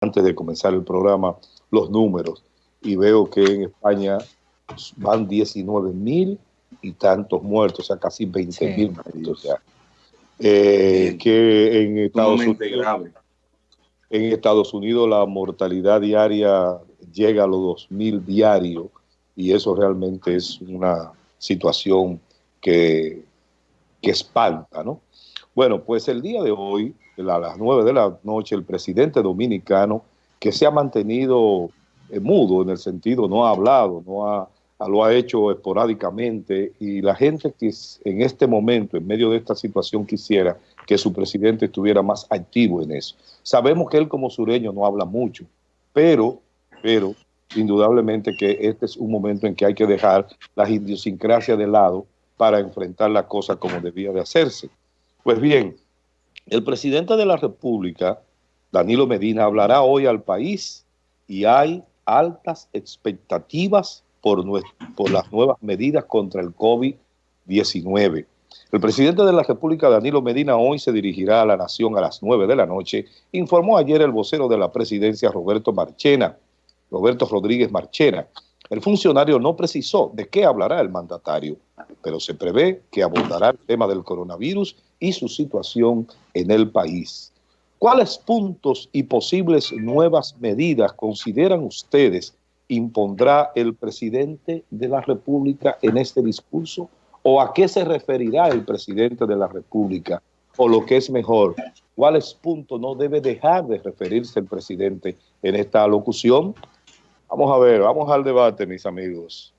antes de comenzar el programa los números y veo que en España van 19 mil y tantos muertos, o sea, casi 20 mil muertos ya. Eh, que en Estados Unidos, en Estados Unidos la mortalidad diaria llega a los 2 mil diarios y eso realmente es una situación que, que espanta, ¿no? Bueno, pues el día de hoy, a las 9 de la noche, el presidente dominicano, que se ha mantenido eh, mudo en el sentido, no ha hablado, no ha, lo ha hecho esporádicamente, y la gente que en este momento, en medio de esta situación, quisiera que su presidente estuviera más activo en eso. Sabemos que él como sureño no habla mucho, pero, pero indudablemente que este es un momento en que hay que dejar las idiosincrasias de lado para enfrentar la cosa como debía de hacerse. Pues bien, el presidente de la República, Danilo Medina, hablará hoy al país y hay altas expectativas por, las nuevas medidas contra el COVID-19. El presidente de la República, Danilo Medina, hoy se dirigirá a la nación a las 9 de la noche, informó ayer el vocero de la presidencia, Roberto Marchena, Roberto Rodríguez Marchena. El funcionario no precisó de qué hablará el mandatario, pero se prevé que abordará el tema del coronavirus y su situación en el país. ¿Cuáles puntos y posibles nuevas medidas consideran ustedes impondrá el presidente de la República en este discurso? ¿O a qué se referirá el presidente de la República? O lo que es mejor, ¿cuáles puntos no debe dejar de referirse el presidente en esta locución? Vamos a ver, vamos al debate, mis amigos.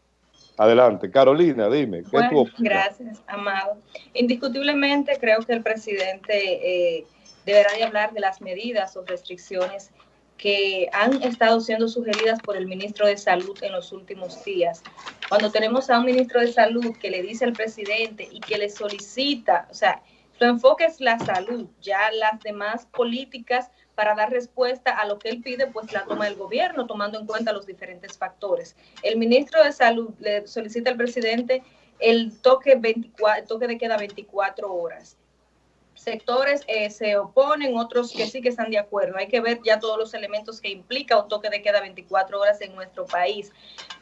Adelante. Carolina, dime. ¿qué gracias, Amado. Indiscutiblemente creo que el presidente eh, deberá de hablar de las medidas o restricciones que han estado siendo sugeridas por el ministro de Salud en los últimos días. Cuando tenemos a un ministro de Salud que le dice al presidente y que le solicita, o sea, su enfoque es la salud, ya las demás políticas para dar respuesta a lo que él pide, pues la toma el gobierno, tomando en cuenta los diferentes factores. El ministro de Salud le solicita al presidente el toque, 24, toque de queda 24 horas. Sectores eh, se oponen, otros que sí que están de acuerdo. Hay que ver ya todos los elementos que implica un toque de queda 24 horas en nuestro país.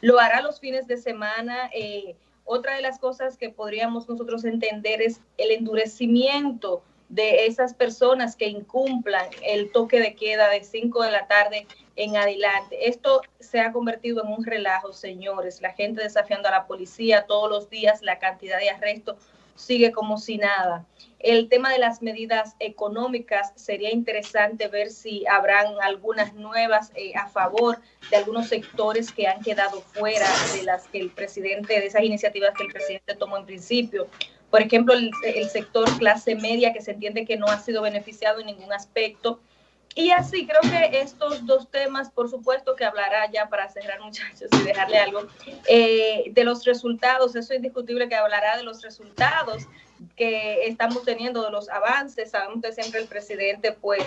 Lo hará los fines de semana. Eh, otra de las cosas que podríamos nosotros entender es el endurecimiento de esas personas que incumplan el toque de queda de 5 de la tarde en adelante. Esto se ha convertido en un relajo, señores. La gente desafiando a la policía todos los días, la cantidad de arrestos sigue como si nada. El tema de las medidas económicas, sería interesante ver si habrán algunas nuevas eh, a favor de algunos sectores que han quedado fuera de las que el presidente, de esas iniciativas que el presidente tomó en principio por ejemplo, el, sector clase media que se entiende que no ha sido beneficiado en ningún aspecto. Y así, creo que estos dos temas, por supuesto que hablará ya para cerrar muchachos y dejarle algo, eh, de los resultados, eso es indiscutible que hablará de los resultados que estamos teniendo, de los avances, sabemos que siempre el presidente pues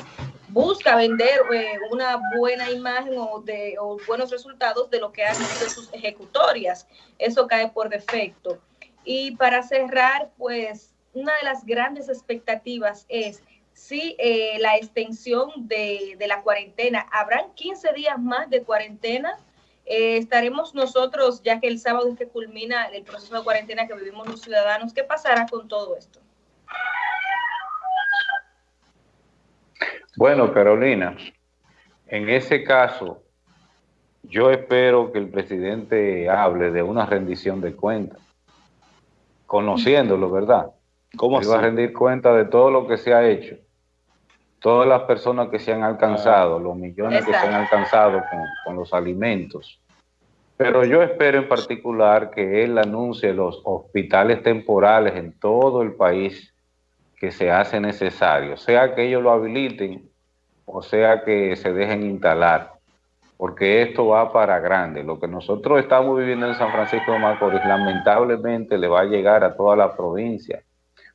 busca vender eh, una buena imagen o, de, buenos resultados de lo que han sido sus ejecutorias, eso cae por defecto. Y para cerrar, pues una de las grandes expectativas es si eh, la extensión de, la cuarentena, habrán 15 días más de cuarentena, eh, estaremos nosotros, ya que el sábado es que culmina el proceso de cuarentena que vivimos los ciudadanos, ¿qué pasará con todo esto? Bueno, Carolina, en ese caso, yo espero que el presidente hable de una rendición de cuentas conociéndolo, ¿verdad? ¿Cómo va a rendir cuenta de todo lo que se ha hecho, todas las personas que se han alcanzado, los millones que se han alcanzado con, los alimentos. Pero yo espero en particular que él anuncie los hospitales temporales en todo el país que se hace necesario, sea que ellos lo habiliten o sea que se dejen instalar porque esto va para grande. Lo que nosotros estamos viviendo en San Francisco de Macorís lamentablemente le va a llegar a toda la provincia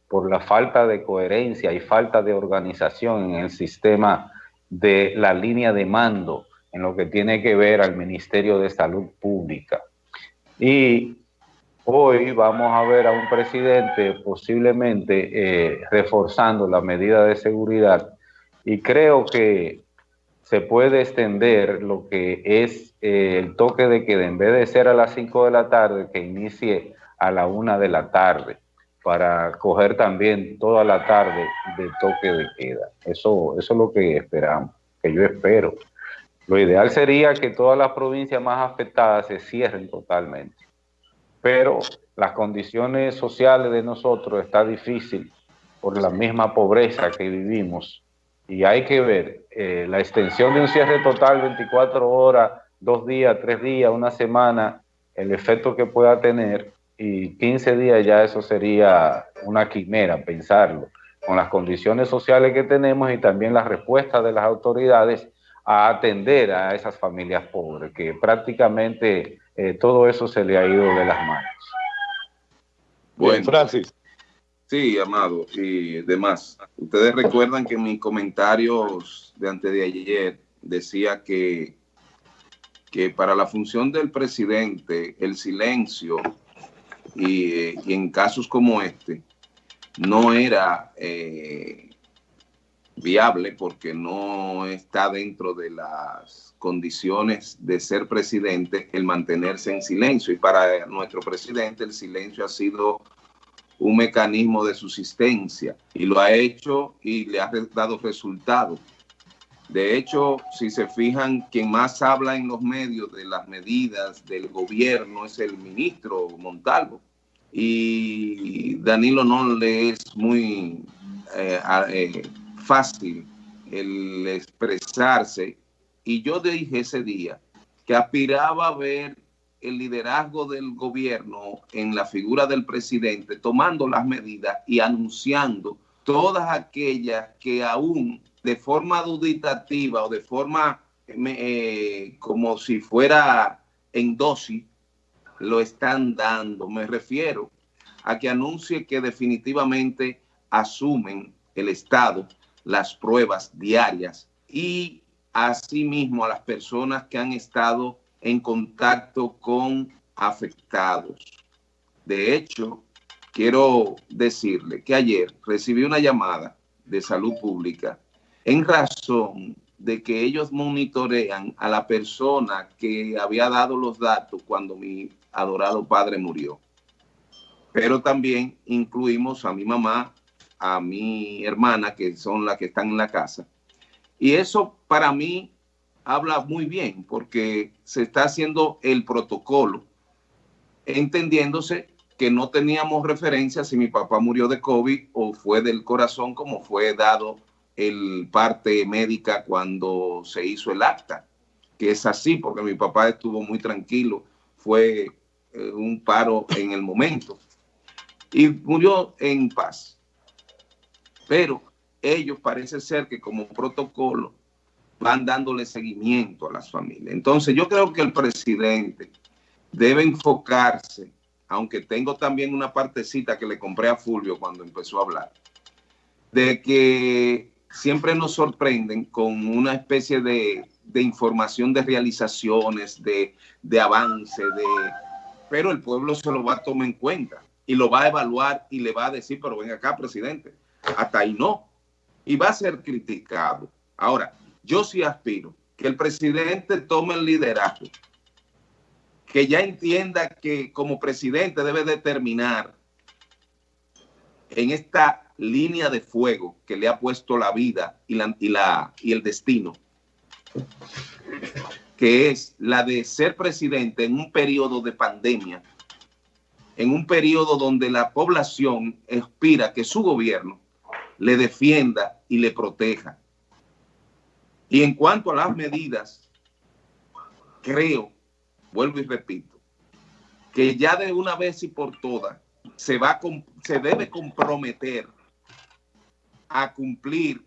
por la falta de coherencia y falta de organización en el sistema de la línea de mando en lo que tiene que ver al Ministerio de Salud Pública. Y hoy vamos a ver a un presidente posiblemente eh, reforzando la medida de seguridad y creo que se puede extender lo que es eh, el toque de queda, en vez de ser a las 5 de la tarde, que inicie a la 1 de la tarde, para coger también toda la tarde de toque de queda. Eso, eso es lo que esperamos, que yo espero. Lo ideal sería que todas las provincias más afectadas se cierren totalmente. Pero las condiciones sociales de nosotros está difícil por la misma pobreza que vivimos y hay que ver eh, la extensión de un cierre total 24 horas, dos días, tres días, una semana, el efecto que pueda tener y 15 días ya eso sería una quimera pensarlo, con las condiciones sociales que tenemos y también la respuesta de las autoridades a atender a esas familias pobres, que prácticamente eh, todo eso se le ha ido de las manos. Bueno, Francis. Sí, Amado, y demás. Ustedes recuerdan que en mis comentarios de antes de ayer decía que, que para la función del presidente el silencio y, en casos como este no era eh, viable porque no está dentro de las condiciones de ser presidente el mantenerse en silencio. Y para nuestro presidente el silencio ha sido un mecanismo de subsistencia y lo ha hecho y le ha dado resultados. De hecho, si se fijan, quien más habla en los medios de las medidas del gobierno es el ministro Montalvo. Y Danilo no le es muy eh, eh, fácil el expresarse. Y yo dije ese día que aspiraba a ver el liderazgo del gobierno en la figura del presidente, tomando las medidas y anunciando todas aquellas que aún de forma duditativa o de forma eh, como si fuera en dosis, lo están dando. Me refiero a que anuncie que definitivamente asumen el Estado las pruebas diarias y asimismo a las personas que han estado en contacto con afectados. De hecho, quiero decirle que ayer recibí una llamada de salud pública en razón de que ellos monitorean a la persona que había dado los datos cuando mi adorado padre murió. Pero también incluimos a mi mamá, a mi hermana, que son las que están en la casa. Y eso para mí habla muy bien porque se está haciendo el protocolo, entendiéndose que no teníamos referencia si mi papá murió de COVID o fue del corazón como fue dado el parte médica cuando se hizo el acta, que es así porque mi papá estuvo muy tranquilo, fue eh, un paro en el momento y murió en paz. Pero ellos parece ser que como protocolo van dándole seguimiento a las familias. Entonces yo creo que el presidente debe enfocarse, aunque tengo también una partecita que le compré a Fulvio cuando empezó a hablar, de que siempre nos sorprenden con una especie de, información de realizaciones, de, de avance, de, pero el pueblo se lo va a tomar en cuenta y lo va a evaluar y le va a decir, pero ven acá, presidente, hasta ahí no. Y va a ser criticado. Ahora, yo sí aspiro que el presidente tome el liderazgo, que ya entienda que como presidente debe determinar en esta línea de fuego que le ha puesto la vida y, la, y, el destino, que es la de ser presidente en un periodo de pandemia, en un periodo donde la población aspira que su gobierno le defienda y le proteja. Y en cuanto a las medidas, creo, vuelvo y repito, que ya de una vez y por todas se, va se debe comprometer a cumplir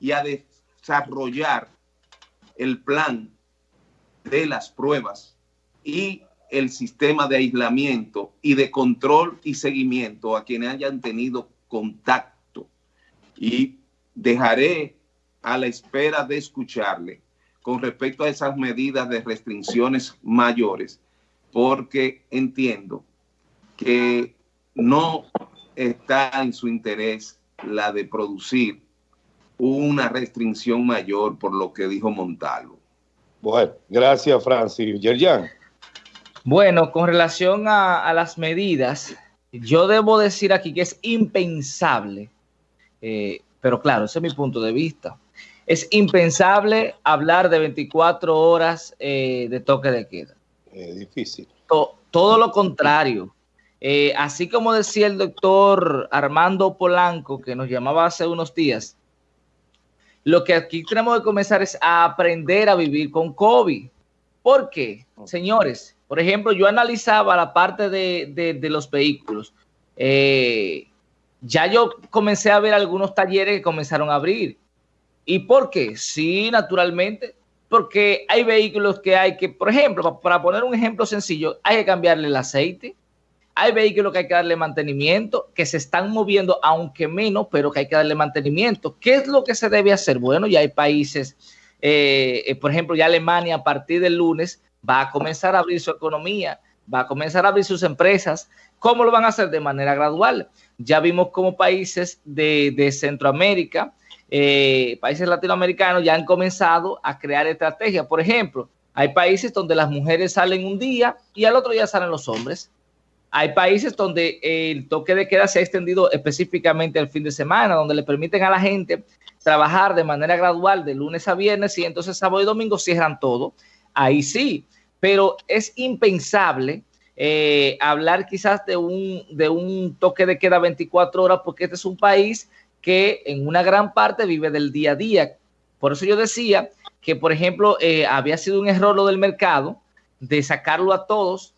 y a desarrollar el plan de las pruebas y el sistema de aislamiento y de control y seguimiento a quienes hayan tenido contacto. Y dejaré a la espera de escucharle con respecto a esas medidas de restricciones mayores, porque entiendo que no está en su interés la de producir una restricción mayor por lo que dijo Montalvo. Bueno, gracias Francis. Yerjan. Bueno, con relación a, las medidas, yo debo decir aquí que es impensable, eh, pero claro, ese es mi punto de vista. Es impensable hablar de 24 horas eh, de toque de queda. Es difícil. todo lo contrario. Eh, así como decía el doctor Armando Polanco, que nos llamaba hace unos días, lo que aquí tenemos que comenzar es a aprender a vivir con COVID. ¿Por qué? Señores, por ejemplo, yo analizaba la parte de, los vehículos. Eh, ya yo comencé a ver algunos talleres que comenzaron a abrir. ¿Y por qué? Sí, naturalmente, porque hay vehículos que hay que, por ejemplo, para poner un ejemplo sencillo, hay que cambiarle el aceite, hay vehículos que hay que darle mantenimiento, que se están moviendo, aunque menos, pero que hay que darle mantenimiento. ¿Qué es lo que se debe hacer? Bueno, ya hay países, eh, eh, por ejemplo, ya Alemania a partir del lunes va a comenzar a abrir su economía, va a comenzar a abrir sus empresas. ¿Cómo lo van a hacer? De manera gradual. Ya vimos como países de, Centroamérica, eh, países latinoamericanos ya han comenzado a crear estrategias. Por ejemplo, hay países donde las mujeres salen un día y al otro día salen los hombres. Hay países donde el toque de queda se ha extendido específicamente el fin de semana, donde le permiten a la gente trabajar de manera gradual de lunes a viernes y entonces sábado y domingo cierran todo. Ahí sí, pero es impensable eh, hablar quizás de un, de un toque de queda 24 horas porque este es un país que en una gran parte vive del día a día. Por eso yo decía que, por ejemplo, eh, había sido un error lo del mercado de sacarlo a todos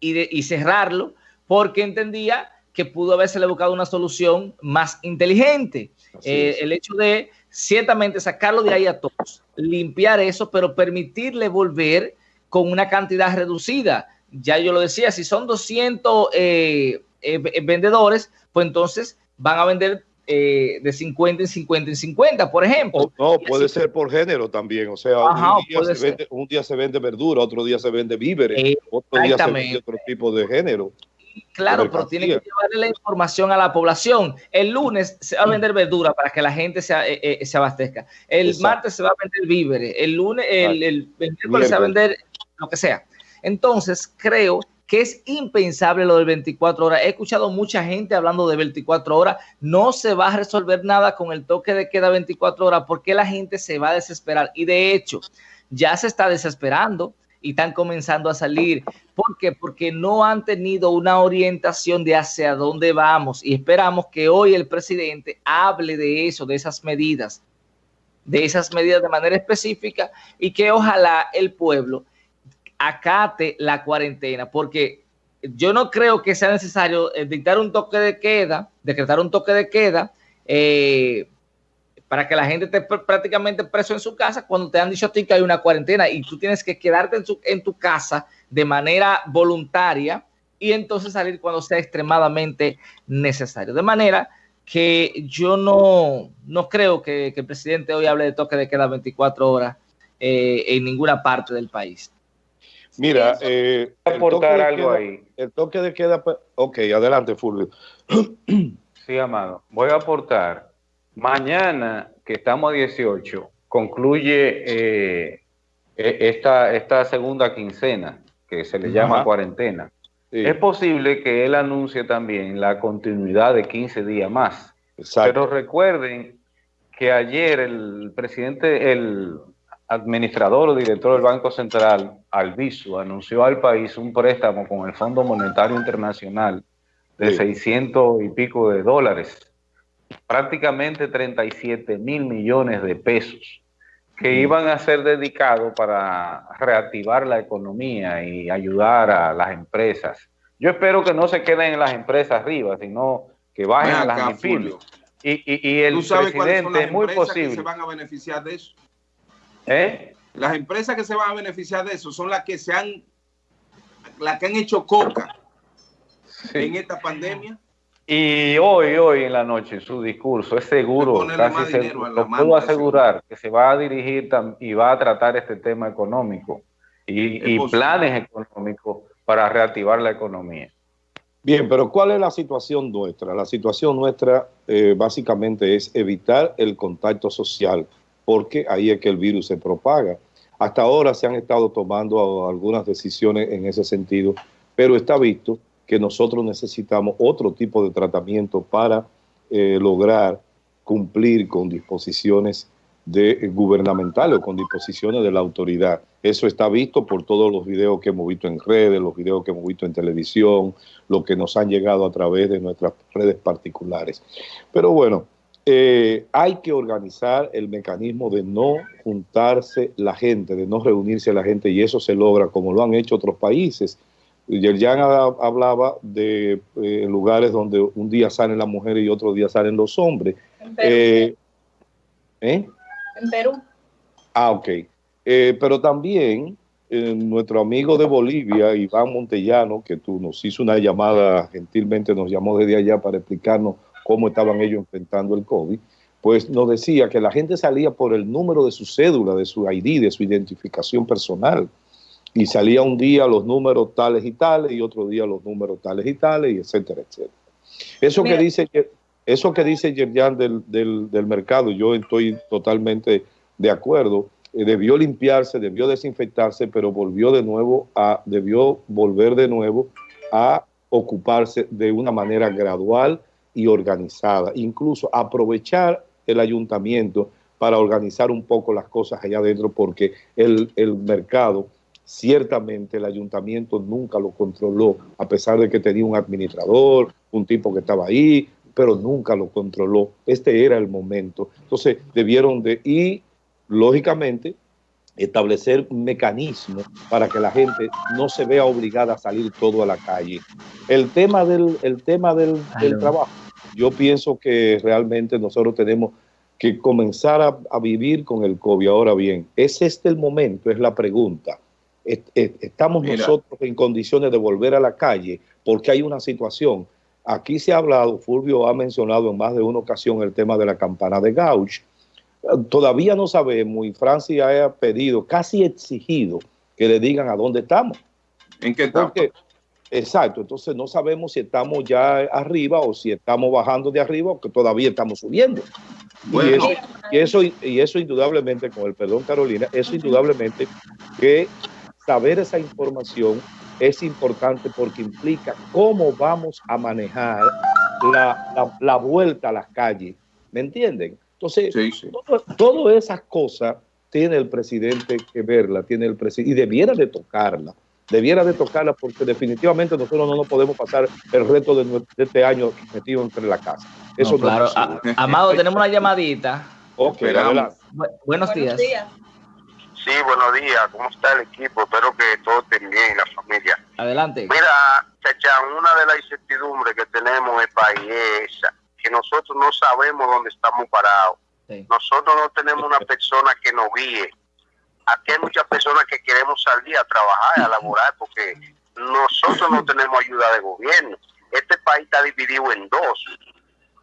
y, cerrarlo, porque entendía que pudo haberse buscado una solución más inteligente. Eh, el hecho de ciertamente sacarlo de ahí a todos, limpiar eso, pero permitirle volver con una cantidad reducida. Ya yo lo decía, si son 200 eh, eh, vendedores, pues entonces van a vender eh, de 50 en 50 en 50, por ejemplo. no, puede ser por género también. O sea, un, día se vende, verdura, otro día se vende víveres, otro día se vende otro tipo de género. Claro, pero tiene que llevarle la información a la población. El lunes se va a vender verdura para que la gente se, eh, eh, se abastezca. El martes se va a vender víveres. El lunes, el, el, miércoles se va a vender lo que sea. Entonces, creo que es impensable lo del 24 horas. He escuchado mucha gente hablando de 24 horas. No se va a resolver nada con el toque de queda 24 horas porque la gente se va a desesperar. Y de hecho, ya se está desesperando y están comenzando a salir. ¿Por qué? Porque no han tenido una orientación de hacia dónde vamos y esperamos que hoy el presidente hable de eso, de esas medidas, de esas medidas de manera específica y que ojalá el pueblo acate la cuarentena, porque yo no creo que sea necesario eh, dictar un toque de queda, decretar un toque de queda, eh, para que la gente esté prácticamente preso en su casa cuando te han dicho a ti que hay una cuarentena y tú tienes que quedarte en, en tu casa de manera voluntaria y entonces salir cuando sea extremadamente necesario. De manera que yo no, no creo que, el presidente hoy hable de toque de queda 24 horas eh, en ninguna parte del país. Mira, eh, aportar algo ahí. El toque de queda, pues, ok, adelante, Fulvio. Sí, amado. Voy a aportar. Mañana, que estamos a 18, concluye eh, e, esta, esta segunda quincena, que se le llama cuarentena. Es posible que él anuncie también la continuidad de 15 días más. Pero recuerden que ayer el presidente, el administrador o director del Banco Central, Alviso, anunció al país un préstamo con el Fondo Monetario Internacional de 600 y pico de dólares, prácticamente 37 mil millones de pesos, que iban a ser dedicados para reactivar la economía y ayudar a las empresas. Yo espero que no se queden en las empresas arriba, sino que bajen a las. Y, y, el presidente es muy posible. Que se van a beneficiar de eso? ¿Eh? Las empresas que se van a beneficiar de eso son las que se han, las que han hecho coca en esta pandemia. Y hoy, hoy en la noche, su discurso es seguro, casi seguro, lo puedo asegurar, que se va a dirigir y va a tratar este tema económico y, planes económicos para reactivar la economía. Bien, pero ¿cuál es la situación nuestra? La situación nuestra eh, básicamente es evitar el contacto social, porque ahí es que el virus se propaga. Hasta ahora se han estado tomando algunas decisiones en ese sentido, pero está visto que nosotros necesitamos otro tipo de tratamiento para eh, lograr cumplir con disposiciones de gubernamentales o con disposiciones de la autoridad. Eso está visto por todos los videos que hemos visto en redes, los videos que hemos visto en televisión, lo que nos han llegado a través de nuestras redes particulares. Pero bueno, eh, hay que organizar el mecanismo de no juntarse la gente, de no reunirse la gente, y eso se logra como lo han hecho otros países. Yerjan hablaba de eh, lugares donde un día salen las mujeres y otro día salen los hombres. En Perú. Eh, ¿eh? En Perú. Ah, ok. pero también nuestro amigo de Bolivia, Iván Montellano, que tú nos hizo una llamada, gentilmente nos llamó desde allá para explicarnos cómo estaban ellos enfrentando el COVID, pues nos decía que la gente salía por el número de su cédula, de su ID, de su identificación personal. Y salía un día los números tales y tales, y otro día los números tales y tales, y etcétera, etcétera. Eso que dice eso que dice Yerjan del, del, mercado, yo estoy totalmente de acuerdo. Eh, debió limpiarse, debió desinfectarse, pero volvió de nuevo a, debió volver de nuevo a ocuparse de una manera gradual y organizada. Incluso aprovechar el ayuntamiento para organizar un poco las cosas allá adentro, porque el, el mercado, ciertamente el ayuntamiento nunca lo controló, a pesar de que tenía un administrador, un tipo que estaba ahí, pero nunca lo controló. Este era el momento. Entonces debieron de, y lógicamente, establecer mecanismos para que la gente no se vea obligada a salir todo a la calle. El tema del, el tema del, del trabajo, yo pienso que realmente nosotros tenemos que comenzar a, vivir con el COVID. Ahora bien, ¿es este el momento? Es la pregunta. ¿Estamos nosotros en condiciones de volver a la calle? Porque hay una situación. Aquí se ha hablado, Fulvio ha mencionado en más de una ocasión el tema de la campana de Gauch. Todavía no sabemos y Francia ha pedido, casi exigido, que le digan a dónde estamos. ¿En qué etapa? Exacto, entonces no sabemos si estamos ya arriba o si estamos bajando de arriba o que todavía estamos subiendo. Y, eso, y, eso, indudablemente, con el perdón Carolina, eso indudablemente que saber esa información es importante porque implica cómo vamos a manejar la, vuelta a las calles. ¿Me entienden? Entonces, todas esas cosas tiene el presidente que verla, tiene el presidente, y debiera de tocarla debiera de tocarla porque definitivamente nosotros no nos podemos pasar el reto de, este año metido entre la casa. Eso claro. Amado, tenemos una llamadita. Ok, buenos, días. Sí, buenos días. ¿Cómo está el equipo? Espero que todo esté bien, la familia. Adelante. Mira, Chacha, una de las incertidumbres que tenemos en el país es que nosotros no sabemos dónde estamos parados. Nosotros no tenemos una persona que nos guíe aquí hay muchas personas que queremos salir a trabajar, a laborar, porque nosotros no tenemos ayuda de gobierno. Este país está dividido en dos,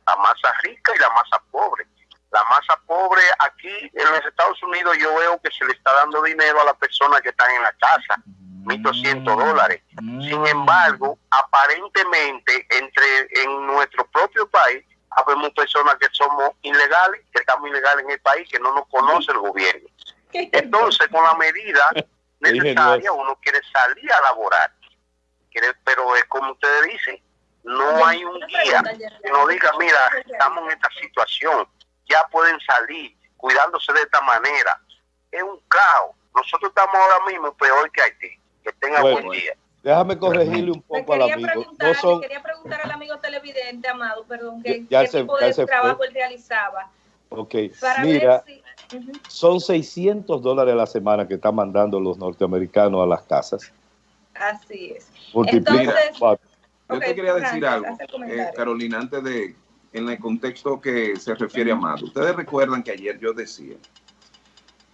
la masa rica y la masa pobre. La masa pobre aquí en los Estados Unidos yo veo que se le está dando dinero a las personas que están en la casa, 1.200 dólares. Sin embargo, aparentemente entre en nuestro propio país habemos personas que somos ilegales, que estamos ilegales en el país, que no nos conoce el gobierno. Entonces, con la medida necesaria, uno quiere salir a laborar. pero es como ustedes dicen, no hay un guía que nos diga, mira, estamos en esta situación, ya pueden salir cuidándose de esta manera. Es un caos. Nosotros estamos ahora mismo peor que Haití. Que tenga buen día. Déjame corregirle un poco al amigo. No Quería preguntar al amigo televidente, Amado, perdón, ¿qué, tipo de trabajo él realizaba? Ok, mira, son 600 dólares a la semana que están mandando los norteamericanos a las casas. Así es. Entonces, Yo te quería decir algo, eh, Carolina, antes de, en el contexto que se refiere a Amado. Ustedes recuerdan que ayer yo decía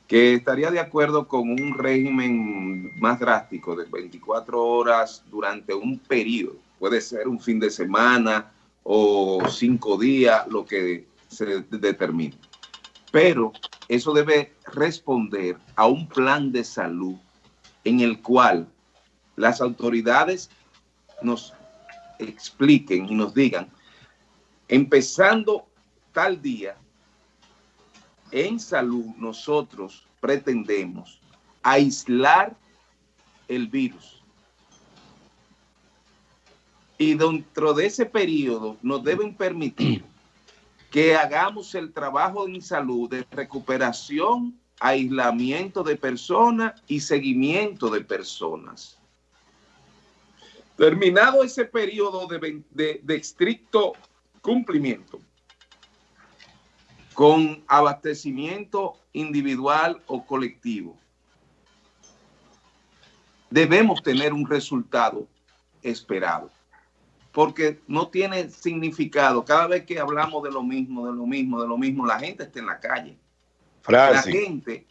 que estaría de acuerdo con un régimen más drástico de 24 horas durante un periodo. Puede ser un fin de semana o cinco días, lo que se determine. Pero eso debe responder a un plan de salud en el cual las autoridades nos expliquen y nos digan, empezando tal día, en salud nosotros pretendemos aislar el virus. Y dentro de ese periodo nos deben permitir que hagamos el trabajo en salud de recuperación, aislamiento de personas y seguimiento de personas. Terminado ese periodo de, de estricto cumplimiento, con abastecimiento individual o colectivo, debemos tener un resultado esperado. Porque no tiene significado. Cada vez que hablamos de lo mismo, de lo mismo, de lo mismo, la gente está en la calle. La gente,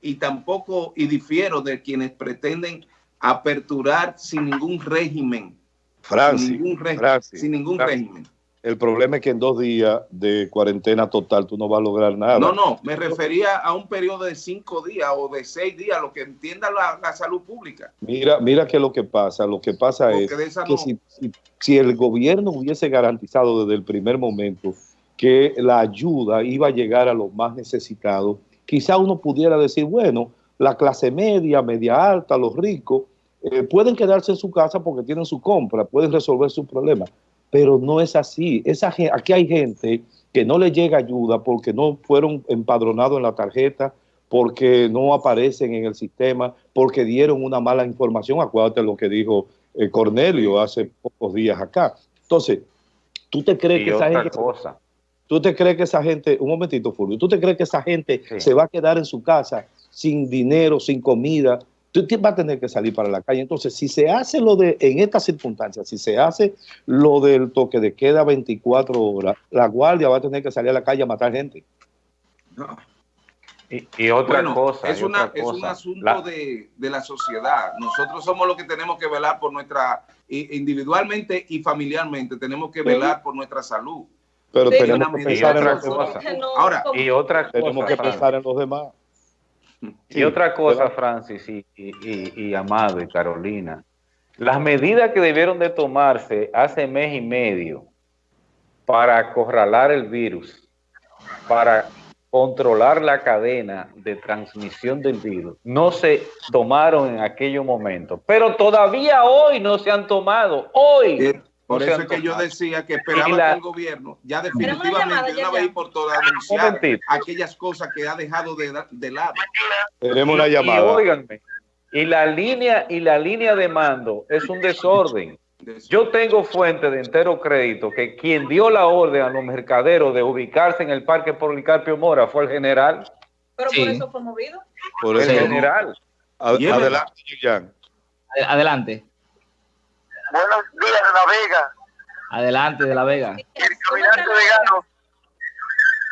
y tampoco, y difiero de quienes pretenden aperturar sin ningún régimen. Francis, sin ningún régimen. El problema es que en dos días de cuarentena total tú no vas a lograr nada. No, no, me refería a un periodo de cinco días o de seis días, lo que entienda la, salud pública. Mira, mira que lo que pasa, lo que pasa es que si, si, el gobierno hubiese garantizado desde el primer momento que la ayuda iba a llegar a los más necesitados, quizá uno pudiera decir, bueno, la clase media, media alta, los ricos, eh, pueden quedarse en su casa porque tienen su compra, pueden resolver sus problemas pero no es así. Esa, aquí hay gente que no le llega ayuda porque no fueron empadronados en la tarjeta, porque no aparecen en el sistema, porque dieron una mala información. Acuérdate lo que dijo eh, Cornelio hace pocos días acá. Entonces, ¿tú te crees que esa gente... Cosa. ¿Tú te crees que esa gente, un momentito, Fulvio, ¿tú te crees que esa gente se va a quedar en su casa sin dinero, sin comida, tú vas a tener que salir para la calle. Entonces, si se hace lo de, en estas circunstancias, si se hace lo del toque de queda 24 horas, la guardia va a tener que salir a la calle a matar gente. Y, otra cosa. Es, un asunto de, la sociedad. Nosotros somos los que tenemos que velar por nuestra, individualmente y familiarmente, tenemos que velar por nuestra salud. Pero tenemos que pensar en los demás. Ahora, y otra tenemos que pensar en los demás. Y otra cosa, Francis y, Amado y Carolina, las medidas que debieron de tomarse hace mes y medio para acorralar el virus, para controlar la cadena de transmisión del virus, no se tomaron en aquellos momentos, pero todavía hoy no se han tomado, hoy. Por eso es que yo decía que esperaba que el gobierno ya definitivamente de una vez por todas anunciara aquellas cosas que ha dejado de, de lado. Tenemos una llamada. Y, y la línea y la línea de mando es un desorden. Yo tengo fuente de entero crédito que quien dio la orden a los mercaderos de ubicarse en el Parque Policarpio Mora fue el general. Pero por eso fue movido. Por el general. Adelante, Adelante. Buenos días de La Vega. Adelante de La Vega. El caminante vegano.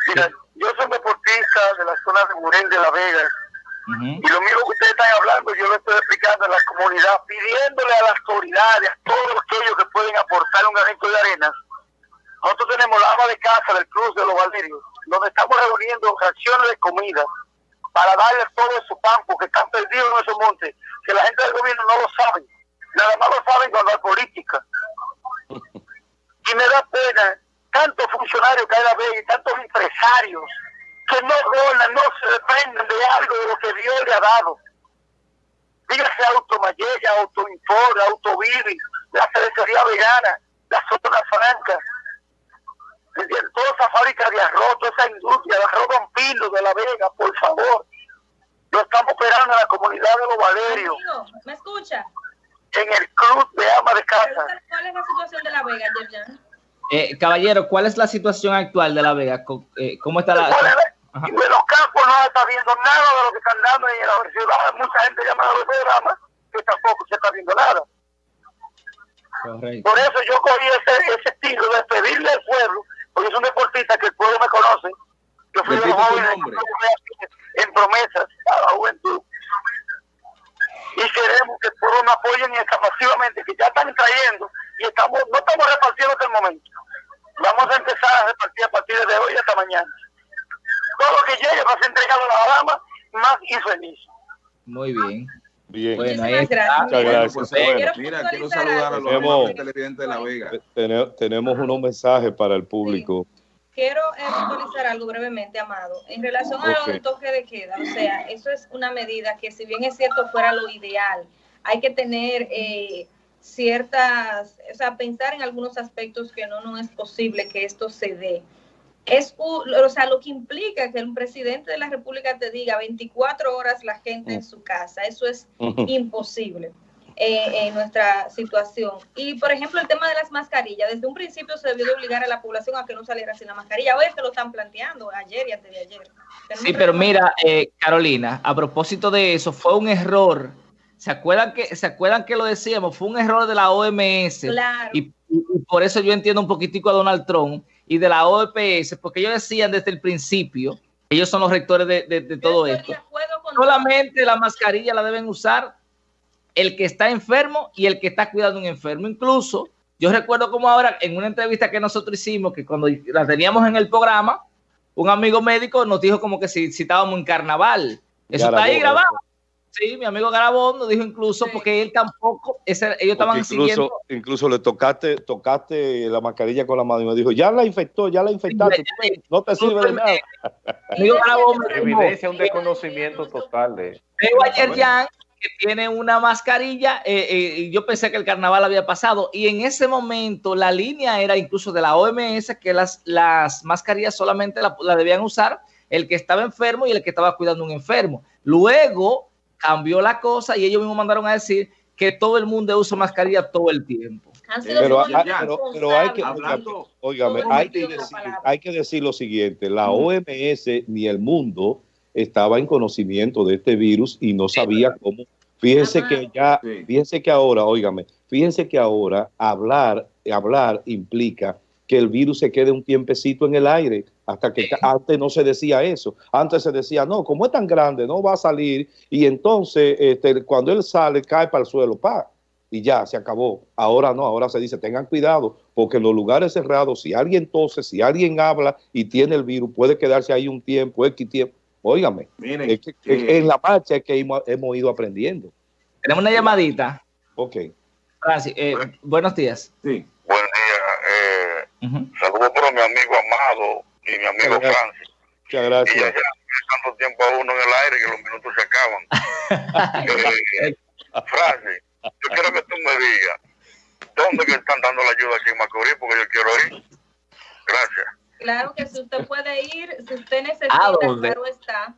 Mira, yo soy deportista de la zona de Murel de La Vega. Y lo mismo que ustedes están hablando, yo lo estoy explicando a la comunidad, pidiéndole a las autoridades, a todos aquellos que pueden aportar un granito de arena. Nosotros tenemos la ama de casa del Cruz de los Valerios, donde estamos reuniendo raciones de comida para darle todo su campo que están perdidos en esos montes, que la gente del gobierno no lo sabe Nada más lo saben cuando hay política. Y me da pena tantos funcionarios que hay la vez y tantos empresarios que no donan, no se dependen de algo de lo que Dios le ha dado. Dígase Automayella, Autoinfor, Autovivi, la cervecería vegana, la zona franca, toda esa fábrica de arroz, toda esa industria de arroz vampiro de la Vega, por favor. Lo estamos operando en la comunidad de los Valerios. ¿Me escucha? En el club de ama de casa. ¿Cuál es la situación de La Vega, Yerjan? Eh, caballero, ¿cuál es la situación actual de La Vega? Eh, ¿Cómo está la...? De los campos no está viendo nada de lo que están dando en la ciudad. Mucha gente llama a los programas que tampoco se está viendo nada. Por eso yo cogí ese, ese estilo de pedirle al pueblo, porque es un deportista que el pueblo me conoce. Yo fui de los jóvenes en promesas a la juventud y queremos que todos nos apoyen y masivamente, que ya están trayendo y estamos no estamos repartiendo hasta el momento. Vamos a empezar a repartir a partir de hoy hasta mañana. Todo lo que llegue va a ser entregado a la dama más y feliz. Muy bien. Bien. Muchísimas gracias. Muchas gracias. Quiero Mira, quiero saludar a los tenemos, televidentes de La Vega. Tenemos unos mensajes para el público. Quiero eh, puntualizar algo brevemente, Amado. En relación a lo del toque de queda, o sea, eso es una medida que si bien es cierto fuera lo ideal, hay que tener eh, ciertas, o sea, pensar en algunos aspectos que no, no es posible que esto se dé. Es, o sea, lo que implica que un presidente de la República te diga 24 horas la gente en su casa, eso es imposible. Eh, en nuestra situación. Y, por ejemplo, el tema de las mascarillas. Desde un principio se debió de obligar a la población a que no saliera sin la mascarilla. Hoy se lo están planteando, ayer y antes de ayer. sí, pero mira, eh, Carolina, a propósito de eso, fue un error. ¿Se acuerdan que, ¿Se acuerdan que lo decíamos? Fue un error de la OMS. Claro. Y, por eso yo entiendo un poquitico a Donald Trump y de la OPS, porque ellos decían desde el principio, ellos son los rectores de, de todo esto. Solamente la mascarilla la deben usar el que está enfermo y el que está cuidando a un enfermo. Incluso, yo recuerdo como ahora, en una entrevista que nosotros hicimos, que cuando la teníamos en el programa, un amigo médico nos dijo como que si, estábamos en carnaval. Eso está ahí grabado. Sí, mi amigo Garabón nos dijo incluso porque él tampoco, ellos estaban incluso, siguiendo. Incluso le tocaste, tocaste la mascarilla con la mano y me dijo, ya la infectó, ya la infectaste, no te sirve de nada. Amigo Garabón Evidencia un desconocimiento total de. Veo ayer ya que tiene una mascarilla, eh, eh, yo pensé que el carnaval había pasado y en ese momento la línea era incluso de la OMS que las, las mascarillas solamente la, debían usar el que estaba enfermo y el que estaba cuidando a un enfermo. Luego cambió la cosa y ellos mismos mandaron a decir que todo el mundo usa mascarilla todo el tiempo. Pero, hay que, hay, que decir, hay que decir lo siguiente, la OMS ni el mundo estaba en conocimiento de este virus y no sabía cómo. Fíjense que ya, fíjense que ahora, óigame, fíjense que ahora hablar, hablar implica que el virus se quede un tiempecito en el aire, hasta que antes no se decía eso. Antes se decía, no, como es tan grande, no va a salir, y entonces este, cuando él sale, cae para el suelo, pa, y ya, se acabó. Ahora no, ahora se dice, tengan cuidado, porque en los lugares cerrados, si alguien tose, si alguien habla y tiene el virus, puede quedarse ahí un tiempo, X tiempo, Óigame, en la marcha es que hemos, ido aprendiendo. Tenemos una llamadita. Ok. Eh, buenos días. Sí. Buen día. Eh, Saludos para mi amigo Amado y mi amigo Francis. Muchas gracias. Y allá, tanto tiempo a uno en el aire que los minutos se acaban. eh, Francis, yo quiero que tú me digas, ¿dónde que están dando la ayuda aquí en Macorís? Porque yo quiero ir. Gracias. Claro que si usted puede ir, si usted necesita, claro está.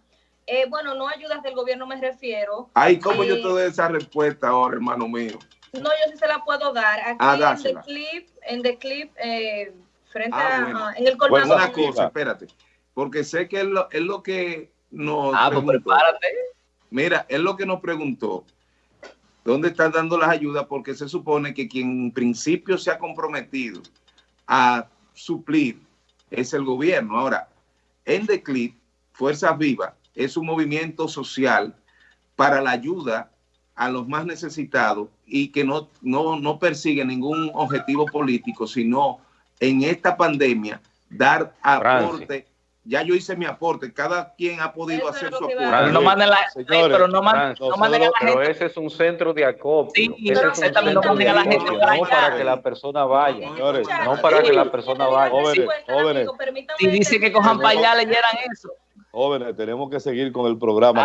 Eh, bueno, no ayudas del gobierno me refiero. Ay, ¿cómo yo te doy esa respuesta ahora, hermano mío? No, yo sí se la puedo dar. Aquí ah, en The Clip, en The Clip, eh, frente ah, a, en el colmado. Bueno, una cosa, espérate, porque sé que es lo, es lo que nos Ah, pues prepárate. Mira, es lo que nos preguntó. ¿Dónde están dando las ayudas? Porque se supone que quien en principio se ha comprometido a suplir es el gobierno. Ahora, en Declip, Fuerzas Vivas es un movimiento social para la ayuda a los más necesitados y que no, no, no persigue ningún objetivo político, sino en esta pandemia dar aporte ya yo hice mi aporte, cada quien ha podido hacer su aporte. Pero no manden la, pero no, man, no manden a la gente. Pero ese es un centro de acopio. Sí, pero exactamente, no manden a la gente para No para que la persona vaya, señores, no para que la persona vaya. Jóvenes, jóvenes. Si dice que cojan para allá, leyeran eso. Jóvenes, tenemos que seguir con el programa.